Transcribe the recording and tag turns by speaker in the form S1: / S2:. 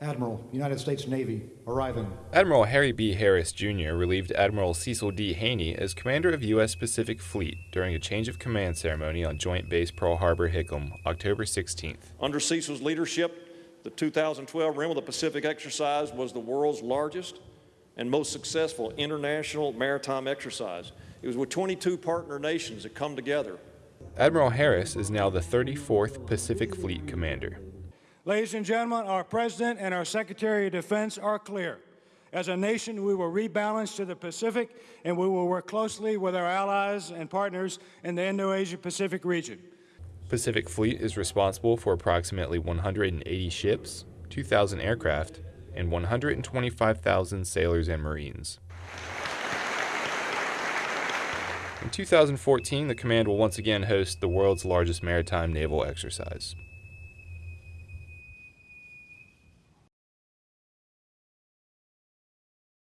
S1: Admiral, United States Navy, arriving.
S2: Admiral Harry B. Harris, Jr. relieved Admiral Cecil D. Haney as commander of U.S. Pacific Fleet during a change of command ceremony on Joint Base Pearl Harbor Hickam, October 16th.
S3: Under Cecil's leadership, the 2012 Rim of the Pacific exercise was the world's largest and most successful international maritime exercise. It was with 22 partner nations that come together.
S2: Admiral Harris is now the 34th Pacific Fleet Commander.
S4: Ladies and gentlemen, our President and our Secretary of Defense are clear. As a nation, we will rebalance to the Pacific, and we will work closely with our allies and partners in the Indo-Asia Pacific region.
S2: Pacific Fleet is responsible for approximately 180 ships, 2,000 aircraft, and 125,000 sailors and Marines. In 2014, the command will once again host the world's largest maritime naval exercise.